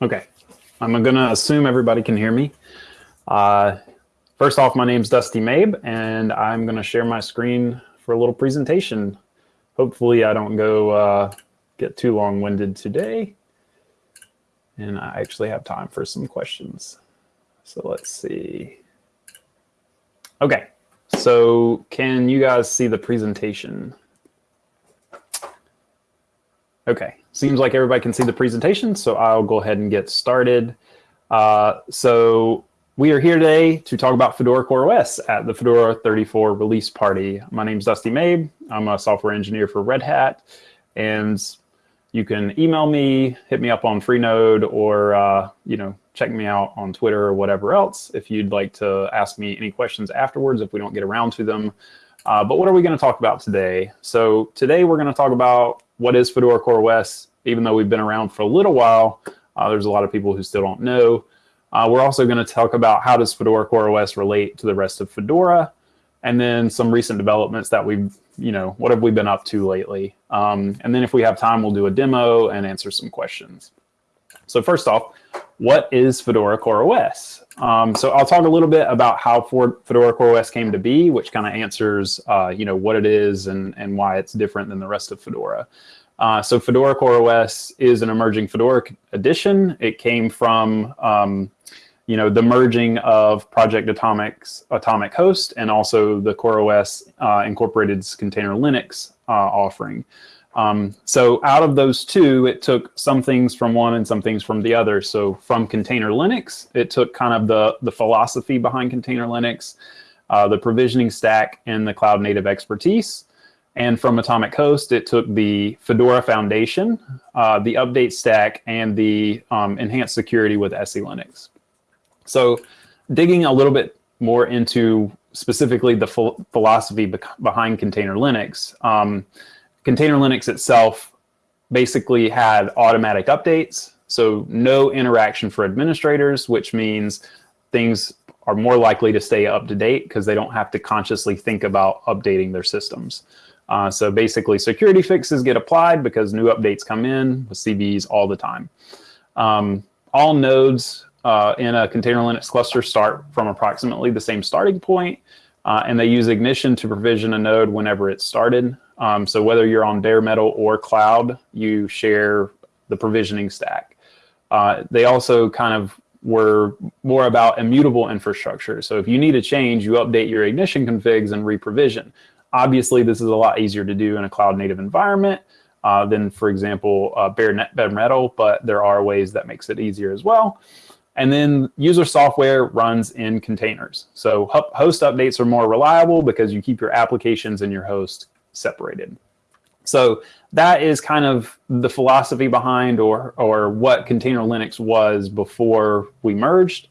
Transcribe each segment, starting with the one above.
Okay, I'm gonna assume everybody can hear me. Uh, first off, my name's Dusty Mabe, and I'm gonna share my screen for a little presentation. Hopefully I don't go uh, get too long-winded today. And I actually have time for some questions. So let's see. Okay, so can you guys see the presentation? Okay, seems like everybody can see the presentation, so I'll go ahead and get started. Uh, so we are here today to talk about Fedora CoreOS at the Fedora 34 release party. My name is Dusty Mabe. I'm a software engineer for Red Hat, and you can email me, hit me up on Freenode, or uh, you know, check me out on Twitter or whatever else if you'd like to ask me any questions afterwards if we don't get around to them. Uh, but what are we going to talk about today? So today we're going to talk about what is Fedora CoreOS, even though we've been around for a little while. Uh, there's a lot of people who still don't know. Uh, we're also going to talk about how does Fedora CoreOS relate to the rest of Fedora, and then some recent developments that we've, you know, what have we been up to lately? Um, and then if we have time, we'll do a demo and answer some questions. So first off, what is Fedora CoreOS? Um, so I'll talk a little bit about how Fedora CoreOS came to be, which kind of answers, uh, you know, what it is and, and why it's different than the rest of Fedora. Uh, so Fedora CoreOS is an emerging Fedora edition. It came from, um, you know, the merging of Project Atomic's Atomic Host and also the CoreOS uh, Incorporated's Container Linux uh, offering. Um, so out of those two, it took some things from one and some things from the other. So from Container Linux, it took kind of the, the philosophy behind Container Linux, uh, the provisioning stack, and the cloud native expertise. And from Atomic Host, it took the Fedora Foundation, uh, the update stack, and the um, enhanced security with SELinux. So digging a little bit more into specifically the philosophy be behind Container Linux, um, Container Linux itself basically had automatic updates, so no interaction for administrators, which means things are more likely to stay up to date because they don't have to consciously think about updating their systems. Uh, so basically security fixes get applied because new updates come in with CVEs all the time. Um, all nodes uh, in a container Linux cluster start from approximately the same starting point, uh, and they use Ignition to provision a node whenever it's started. Um, so whether you're on bare metal or cloud, you share the provisioning stack. Uh, they also kind of were more about immutable infrastructure. So if you need a change, you update your Ignition configs and reprovision. Obviously, this is a lot easier to do in a cloud native environment uh, than, for example, uh, bare, net, bare metal, but there are ways that makes it easier as well. And then user software runs in containers. So host updates are more reliable because you keep your applications and your host separated. So that is kind of the philosophy behind or, or what Container Linux was before we merged.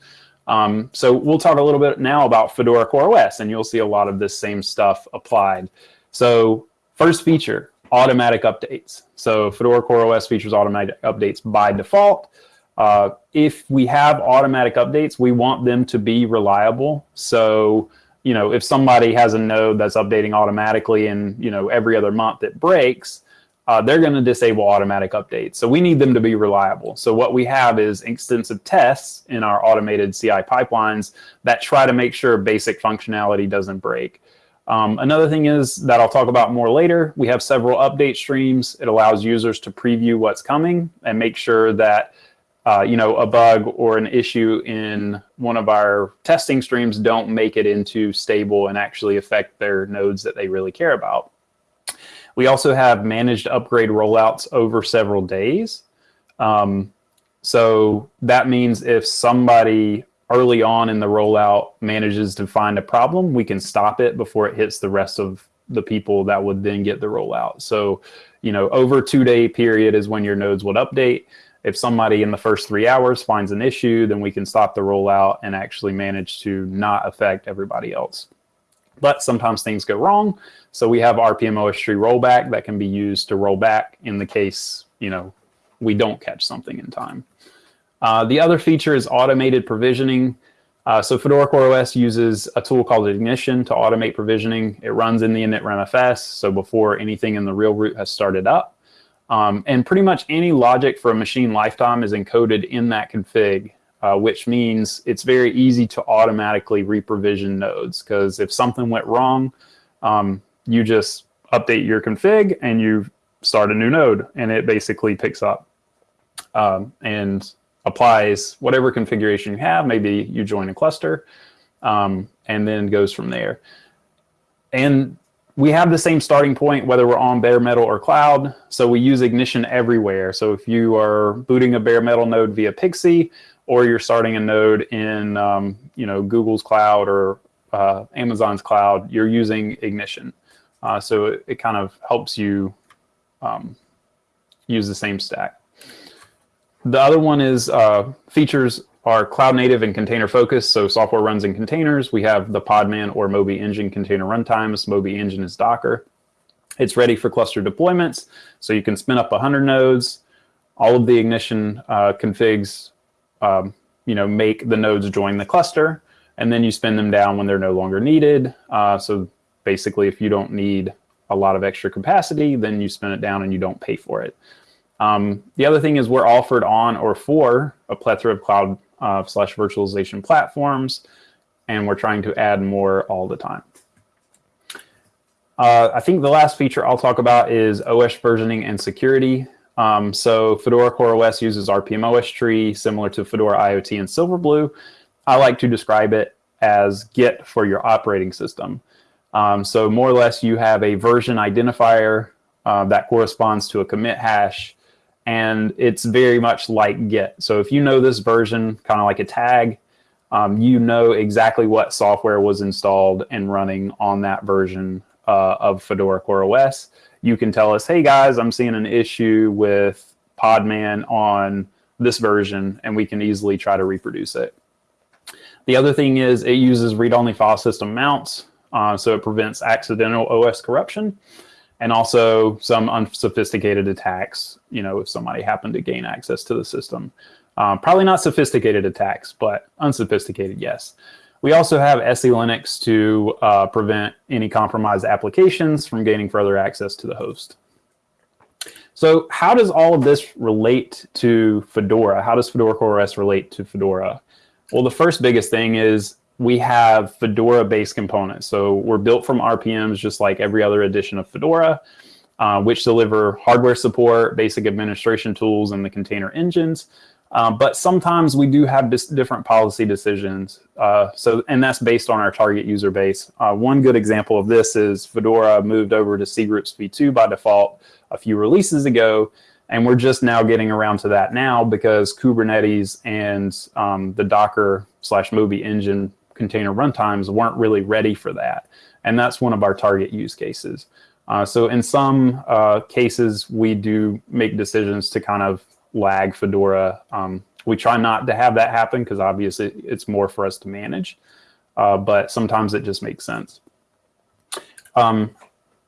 Um, so we'll talk a little bit now about Fedora CoreOS, and you'll see a lot of this same stuff applied. So first feature, automatic updates. So Fedora CoreOS features automatic updates by default. Uh, if we have automatic updates, we want them to be reliable. So, you know, if somebody has a node that's updating automatically and, you know, every other month it breaks, uh, they're going to disable automatic updates. So we need them to be reliable. So what we have is extensive tests in our automated CI pipelines that try to make sure basic functionality doesn't break. Um, another thing is that I'll talk about more later. We have several update streams. It allows users to preview what's coming and make sure that uh, you know, a bug or an issue in one of our testing streams don't make it into stable and actually affect their nodes that they really care about. We also have managed upgrade rollouts over several days. Um, so that means if somebody early on in the rollout manages to find a problem, we can stop it before it hits the rest of the people that would then get the rollout. So, you know, over two day period is when your nodes would update. If somebody in the first three hours finds an issue, then we can stop the rollout and actually manage to not affect everybody else. But sometimes things go wrong. So we have RPM tree rollback that can be used to roll back in the case, you know, we don't catch something in time. Uh, the other feature is automated provisioning. Uh, so Fedora CoreOS uses a tool called Ignition to automate provisioning. It runs in the initramfs, so before anything in the real root has started up. Um, and pretty much any logic for a machine lifetime is encoded in that config, uh, which means it's very easy to automatically reprovision nodes because if something went wrong, um, you just update your config and you start a new node and it basically picks up um, and applies whatever configuration you have. Maybe you join a cluster um, and then goes from there. And we have the same starting point whether we're on bare metal or cloud. So we use Ignition everywhere. So if you are booting a bare metal node via PXE or you're starting a node in um, you know Google's cloud or uh, Amazon's cloud, you're using Ignition. Uh, so it, it, kind of helps you um, use the same stack. The other one is uh, features are cloud native and container focused. So software runs in containers. We have the Podman or Moby Engine container runtimes. Moby Engine is Docker. It's ready for cluster deployments. So you can spin up 100 nodes. All of the ignition uh, configs, um, you know, make the nodes join the cluster, and then you spin them down when they're no longer needed. Uh, so basically, if you don't need a lot of extra capacity, then you spin it down and you don't pay for it. Um, the other thing is we're offered on or for a plethora of cloud uh, slash virtualization platforms, and we're trying to add more all the time. Uh, I think the last feature I'll talk about is OS versioning and security. Um, so Fedora CoreOS uses rpm-ostree, similar to Fedora IoT and Silverblue. I like to describe it as Git for your operating system. Um, so more or less you have a version identifier uh, that corresponds to a commit hash and it's very much like Git. So if you know this version, kind of like a tag, um, you know exactly what software was installed and running on that version uh, of Fedora CoreOS. You can tell us, hey guys, I'm seeing an issue with Podman on this version, and we can easily try to reproduce it. The other thing is it uses read-only file system mounts, uh, so it prevents accidental OS corruption and also some unsophisticated attacks, you know, if somebody happened to gain access to the system. Um, probably not sophisticated attacks, but unsophisticated, yes. We also have SELinux to uh, prevent any compromised applications from gaining further access to the host. So how does all of this relate to Fedora? How does Fedora CoreOS relate to Fedora? Well, the first biggest thing is we have Fedora-based components. So we're built from RPMs just like every other edition of Fedora, uh, which deliver hardware support, basic administration tools, and the container engines. Uh, but sometimes we do have different policy decisions. Uh, so, and that's based on our target user base. Uh, one good example of this is Fedora moved over to cgroups v2 by default a few releases ago. And we're just now getting around to that now because Kubernetes and um, the Docker slash Moby engine container runtimes weren't really ready for that. And that's one of our target use cases. Uh, so in some uh, cases, we do make decisions to kind of lag Fedora. Um, we try not to have that happen because obviously it's more for us to manage, uh, but sometimes it just makes sense. Um,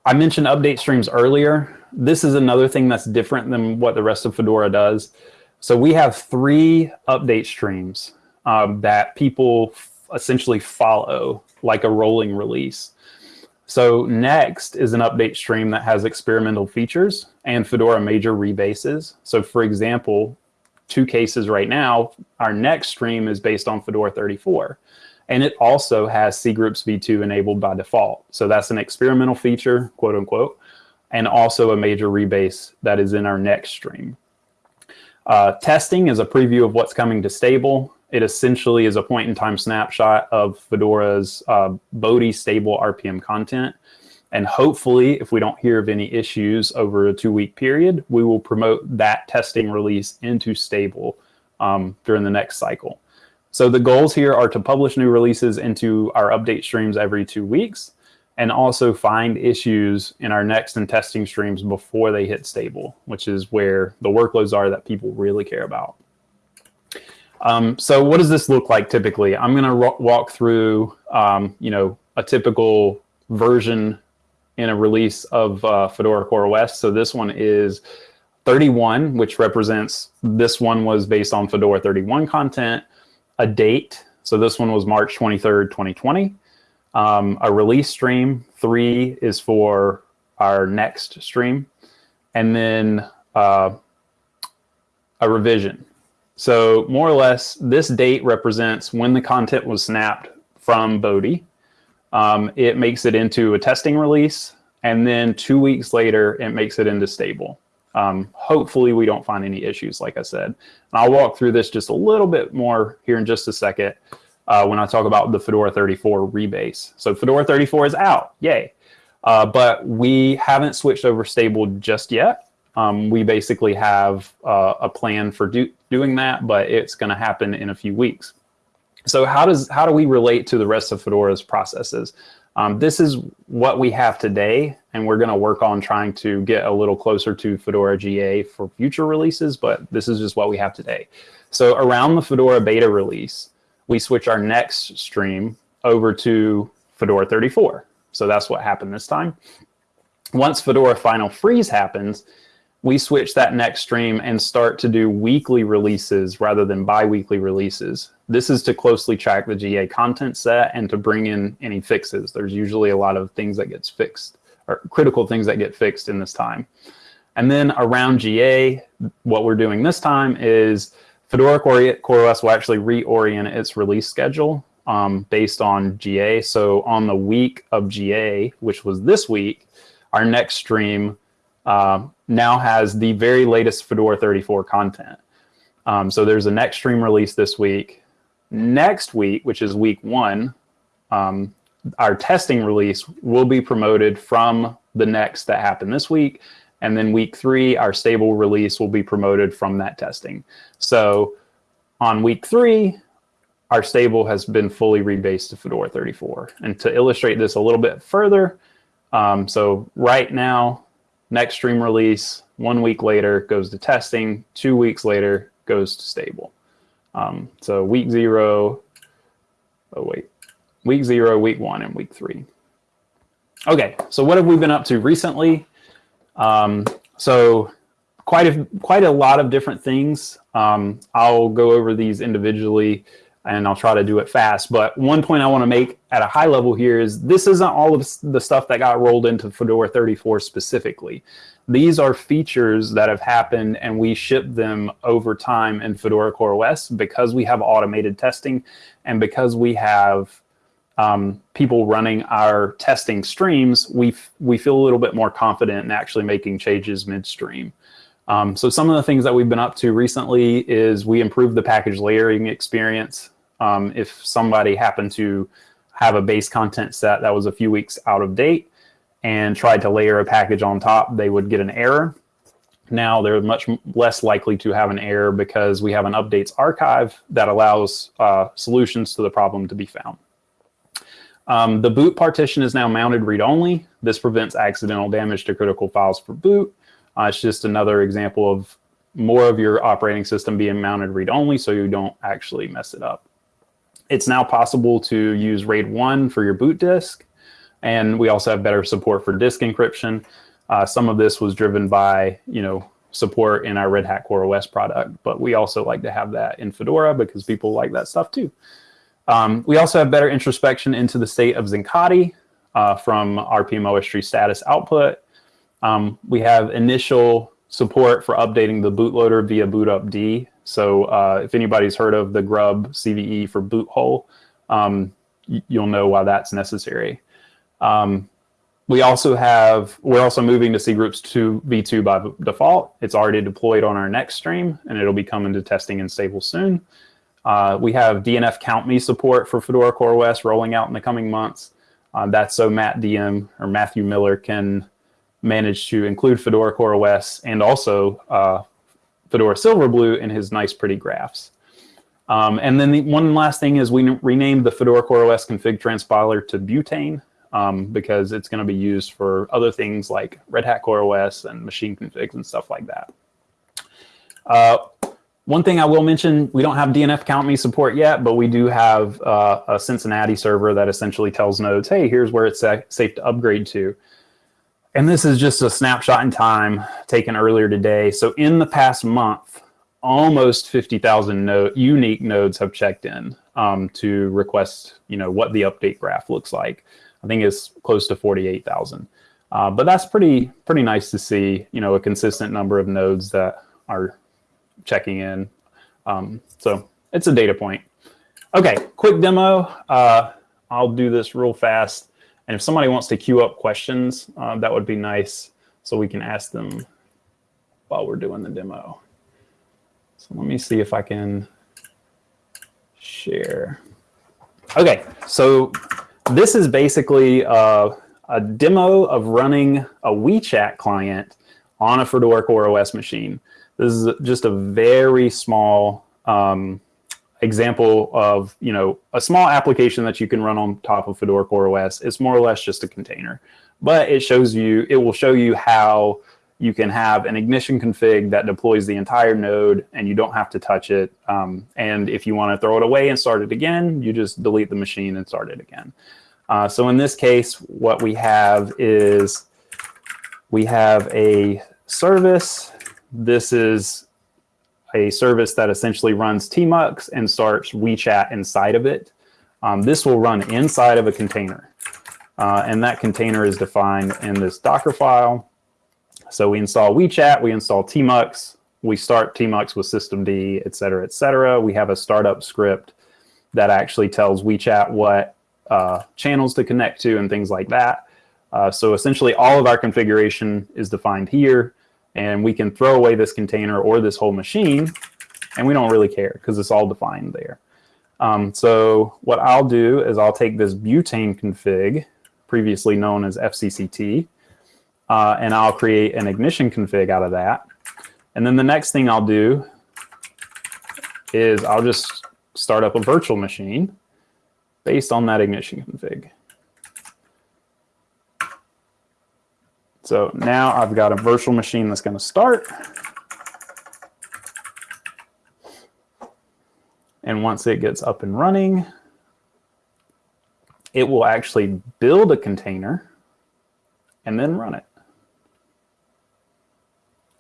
I mentioned update streams earlier. This is another thing that's different than what the rest of Fedora does. So we have three update streams um, that people essentially follow like a rolling release. So next is an update stream that has experimental features and Fedora major rebases. So for example, two cases right now, our next stream is based on Fedora 34. And it also has cgroups v2 enabled by default. So that's an experimental feature, quote unquote, and also a major rebase that is in our next stream. Uh, testing is a preview of what's coming to stable. It essentially is a point in time snapshot of Fedora's uh, Bodhi stable RPM content. And hopefully, if we don't hear of any issues over a two week period, we will promote that testing release into stable um, during the next cycle. So the goals here are to publish new releases into our update streams every two weeks and also find issues in our next and testing streams before they hit stable, which is where the workloads are that people really care about. Um, so what does this look like typically? I'm going to walk through, um, you know, a typical version in a release of uh, Fedora CoreOS. So this one is 31, which represents this one was based on Fedora 31 content, a date. So this one was March 23rd, 2020. Um, a release stream, three is for our next stream. And then uh, a revision. So more or less, this date represents when the content was snapped from Bodhi. Um, it makes it into a testing release, and then two weeks later, it makes it into stable. Um, hopefully we don't find any issues, like I said. And I'll walk through this just a little bit more here in just a second uh, when I talk about the Fedora 34 rebase. So Fedora 34 is out, yay. Uh, but we haven't switched over stable just yet. Um, we basically have uh, a plan for do doing that, but it's going to happen in a few weeks. So how does how do we relate to the rest of Fedora's processes? Um, this is what we have today, and we're going to work on trying to get a little closer to Fedora GA for future releases, but this is just what we have today. So around the Fedora beta release, we switch our next stream over to Fedora 34. So that's what happened this time. Once Fedora Final Freeze happens, we switch that next stream and start to do weekly releases rather than bi-weekly releases. This is to closely track the GA content set and to bring in any fixes. There's usually a lot of things that gets fixed or critical things that get fixed in this time. And then around GA, what we're doing this time is Fedora CoreOS will actually reorient its release schedule um, based on GA. So on the week of GA, which was this week, our next stream uh, now has the very latest Fedora 34 content. Um, so there's a next stream release this week. Next week, which is week one, um, our testing release will be promoted from the next that happened this week. And then week three, our stable release will be promoted from that testing. So on week three, our stable has been fully rebased to Fedora 34. And to illustrate this a little bit further, um, so right now, next stream release, one week later goes to testing, two weeks later goes to stable. Um, so week zero, oh wait, week zero, week one, and week three. Okay, so what have we been up to recently? Um, so quite a, quite a lot of different things. Um, I'll go over these individually and I'll try to do it fast. But one point I want to make at a high level here is this isn't all of the stuff that got rolled into Fedora 34 specifically. These are features that have happened and we ship them over time in Fedora CoreOS because we have automated testing and because we have um, people running our testing streams, we, we feel a little bit more confident in actually making changes midstream. Um, so some of the things that we've been up to recently is we improved the package layering experience. Um, if somebody happened to have a base content set that was a few weeks out of date and tried to layer a package on top, they would get an error. Now they're much less likely to have an error because we have an updates archive that allows uh, solutions to the problem to be found. Um, the boot partition is now mounted read-only. This prevents accidental damage to critical files for boot. Uh, it's just another example of more of your operating system being mounted read-only so you don't actually mess it up. It's now possible to use RAID 1 for your boot disk, and we also have better support for disk encryption. Uh, some of this was driven by, you know, support in our Red Hat CoreOS product, but we also like to have that in Fedora because people like that stuff too. Um, we also have better introspection into the state of Zincati uh, from rpm-ostree status output. Um, we have initial support for updating the bootloader via bootupd. So uh, if anybody's heard of the grub CVE for BootHole, um, you'll know why that's necessary. Um, we also have, we're also moving to cgroups to v2 by default. It's already deployed on our next stream and it'll be coming to testing and stable soon. Uh, we have DNF countme support for Fedora Core CoreOS rolling out in the coming months. Uh, that's so mattdm or Matthew Miller can manage to include Fedora Core CoreOS and also uh, Fedora Silverblue in his nice, pretty graphs. Um, and then the one last thing is we renamed the Fedora CoreOS config transpiler to Butane um, because it's going to be used for other things like Red Hat CoreOS and machine configs and stuff like that. Uh, one thing I will mention, we don't have DNF countme support yet, but we do have uh, a Cincinnati server that essentially tells nodes, hey, here's where it's safe to upgrade to. And this is just a snapshot in time taken earlier today. So in the past month, almost 50,000 node, unique nodes have checked in um, to request, you know, what the update graph looks like. I think it's close to 48,000. Uh, but that's pretty pretty nice to see, you know, a consistent number of nodes that are checking in. Um, so it's a data point. Okay, quick demo. Uh, I'll do this real fast. And if somebody wants to queue up questions, uh, that would be nice so we can ask them while we're doing the demo. So let me see if I can share. Okay, so this is basically uh, a demo of running a WeeChat client on a Fedora CoreOS machine. This is just a very small um, example of, you know, a small application that you can run on top of Fedora CoreOS. It's more or less just a container, but it shows you, it will show you how you can have an ignition config that deploys the entire node and you don't have to touch it. Um, and if you want to throw it away and start it again, you just delete the machine and start it again. Uh, so in this case, what we have is we have a service. This is a service that essentially runs tmux and starts WeeChat inside of it. Um, this will run inside of a container. Uh, and that container is defined in this Docker file. So we install WeeChat, we install tmux, we start tmux with systemd, et cetera, et cetera. We have a startup script that actually tells WeeChat what uh, channels to connect to and things like that. Uh, so essentially all of our configuration is defined here and we can throw away this container or this whole machine and we don't really care because it's all defined there. Um, so what I'll do is I'll take this butane config, previously known as FCCT, uh, and I'll create an ignition config out of that. And then the next thing I'll do is I'll just start up a virtual machine based on that ignition config. So now I've got a virtual machine that's going to start. And once it gets up and running, it will actually build a container and then run it.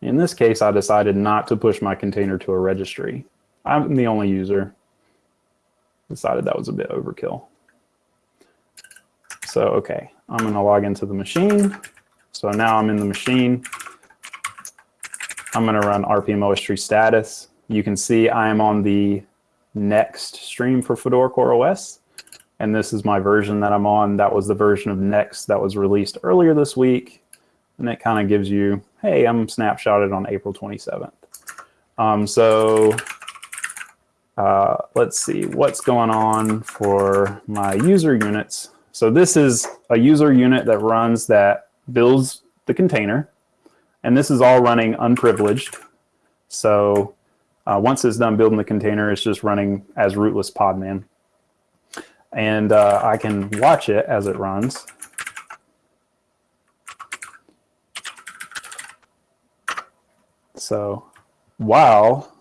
In this case, I decided not to push my container to a registry. I'm the only user decided that was a bit overkill. So, okay, I'm going to log into the machine. So now I'm in the machine. I'm going to run rpm-ostree status. You can see I am on the next stream for Fedora CoreOS. And this is my version that I'm on. That was the version of Next that was released earlier this week. And it kind of gives you, hey, I'm snapshotted on April 27th. Um, so uh, let's see what's going on for my user units. So this is a user unit that runs that builds the container. And this is all running unprivileged. So uh, once it's done building the container, it's just running as rootless podman. And uh, I can watch it as it runs. So while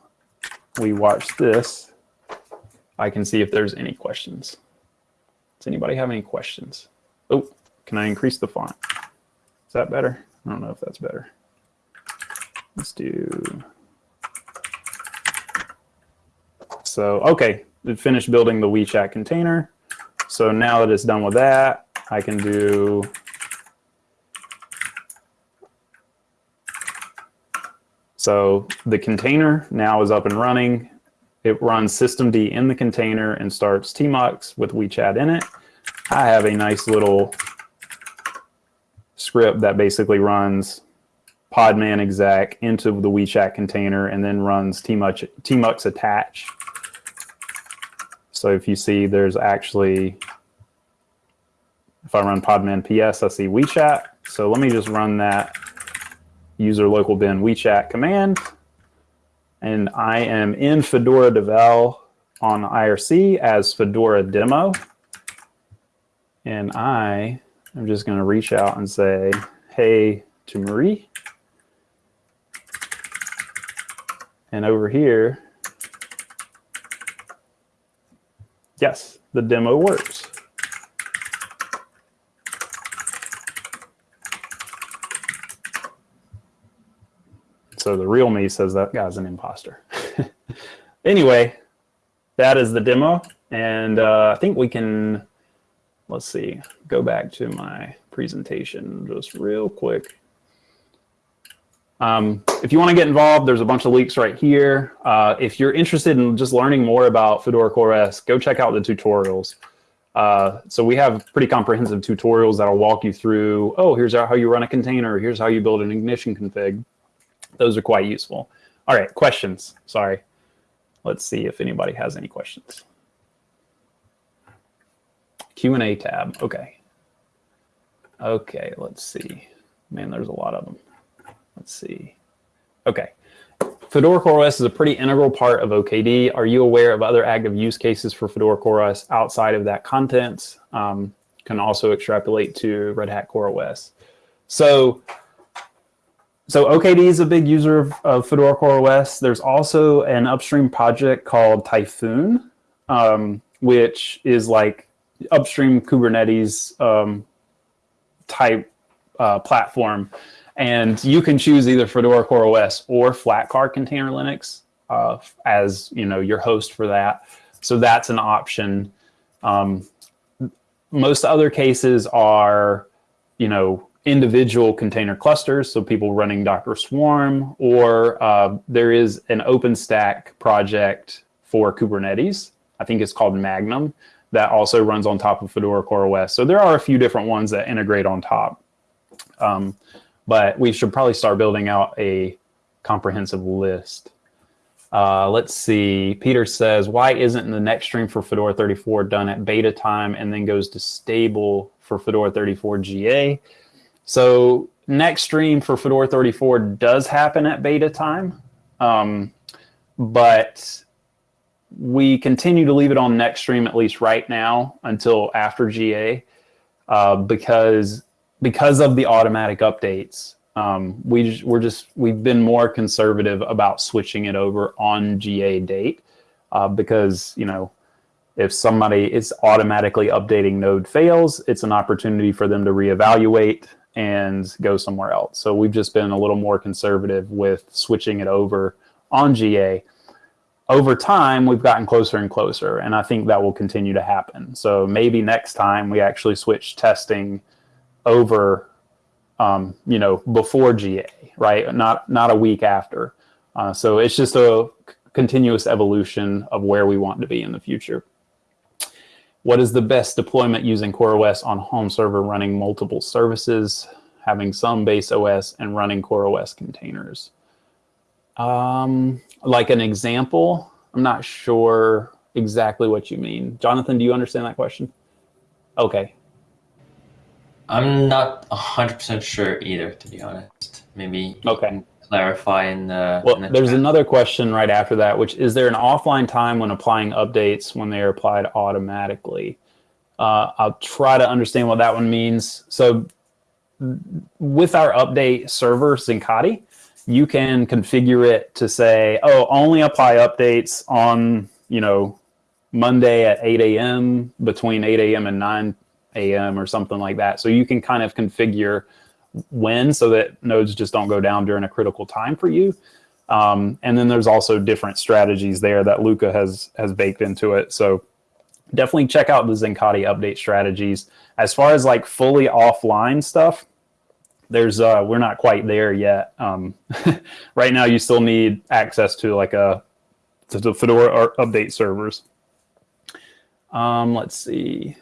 we watch this, I can see if there's any questions. Does anybody have any questions? Oh, can I increase the font? Is that better? I don't know if that's better. Let's do. So, okay, it finished building the WeeChat container. So now that it's done with that, I can do So the container now is up and running. It runs systemd in the container and starts tmux with WeeChat in it. I have a nice little script that basically runs podman exec into the WeeChat container and then runs tmux, tmux attach. So if you see there's actually, if I run podman ps, I see WeeChat. So let me just run that user local bin WeeChat command and I am in Fedora Devel on IRC as Fedora demo. And I am just going to reach out and say, hey to Marie. And over here, yes, the demo works. So the real me says that guy's an imposter. anyway, that is the demo. And uh, I think we can, let's see, go back to my presentation just real quick. Um, if you want to get involved, there's a bunch of links right here. Uh, if you're interested in just learning more about Fedora CoreOS, go check out the tutorials. Uh, so we have pretty comprehensive tutorials that'll walk you through, oh, here's how you run a container, here's how you build an ignition config. Those are quite useful. All right, questions. Sorry. Let's see if anybody has any questions. Q&A tab. Okay. Okay, let's see. Man, there's a lot of them. Let's see. Okay. Fedora CoreOS is a pretty integral part of OKD. Are you aware of other active use cases for Fedora CoreOS outside of that contents? Um, can also extrapolate to Red Hat CoreOS. So, so OKD is a big user of, of Fedora CoreOS. There's also an upstream project called Typhoon, um, which is like upstream Kubernetes um, type uh, platform and you can choose either Fedora CoreOS or Flatcar Container Linux uh, as you know your host for that. So that's an option. Um, most other cases are, you know, individual container clusters, so people running Docker Swarm, or uh, there is an OpenStack project for Kubernetes. I think it's called Magnum that also runs on top of Fedora CoreOS. So there are a few different ones that integrate on top. Um, but we should probably start building out a comprehensive list. Uh, let's see. Peter says, why isn't the next stream for Fedora 34 done at beta time and then goes to stable for Fedora 34 GA? So next stream for Fedora 34 does happen at beta time, um, but we continue to leave it on next stream at least right now until after GA uh, because because of the automatic updates, um, we we're just we've been more conservative about switching it over on GA date uh, because you know if somebody is automatically updating node fails, it's an opportunity for them to reevaluate and go somewhere else. So we've just been a little more conservative with switching it over on GA. Over time, we've gotten closer and closer, and I think that will continue to happen. So maybe next time we actually switch testing over, um, you know, before GA, right? Not not a week after. Uh, so it's just a continuous evolution of where we want to be in the future. What is the best deployment using CoreOS on home server running multiple services, having some base OS and running CoreOS containers? Um, like an example, I'm not sure exactly what you mean. Jonathan, do you understand that question? Okay, I'm not 100% sure either, to be honest. Maybe okay. clarify in the Well, in the there's chat. another question right after that, which is there an offline time when applying updates when they are applied automatically? Uh, I'll try to understand what that one means. So with our update server, Zincati, you can configure it to say, oh, only apply updates on, you know, Monday at 8 a.m. between 8 a.m. and 9 a.m. or something like that. So you can kind of configure when so that nodes just don't go down during a critical time for you. Um, and then there's also different strategies there that Luca has has baked into it. So definitely check out the Zincati update strategies. As far as like fully offline stuff, there's uh, we're not quite there yet. Um, right now, you still need access to like a to the Fedora update servers. Um, let's see.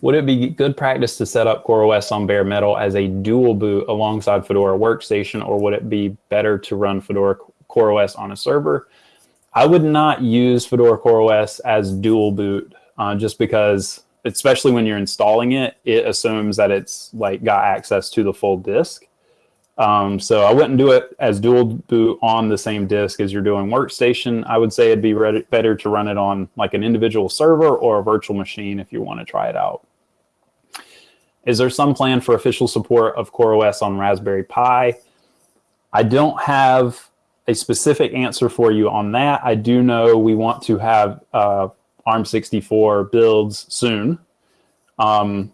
Would it be good practice to set up CoreOS on bare metal as a dual boot alongside Fedora Workstation, or would it be better to run Fedora CoreOS on a server? I would not use Fedora CoreOS as dual boot uh, just because, especially when you're installing it, it assumes that it's like got access to the full disk. Um, so I wouldn't do it as dual boot on the same disk as you're doing Workstation. I would say it'd be better to run it on like an individual server or a virtual machine if you want to try it out. Is there some plan for official support of CoreOS on Raspberry Pi? I don't have a specific answer for you on that. I do know we want to have uh, ARM64 builds soon, um,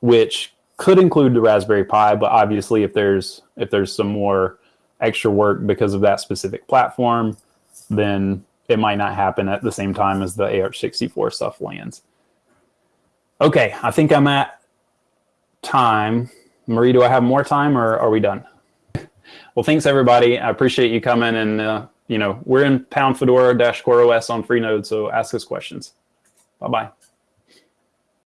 which could include the Raspberry Pi, but obviously if there's if there's some more extra work because of that specific platform, then it might not happen at the same time as the AR64 stuff lands. Okay, I think I'm at time. Marie, do I have more time or are we done? Well, thanks everybody. I appreciate you coming and, uh, you know, we're in pound fedora dash core OS on Freenode, so ask us questions. Bye-bye.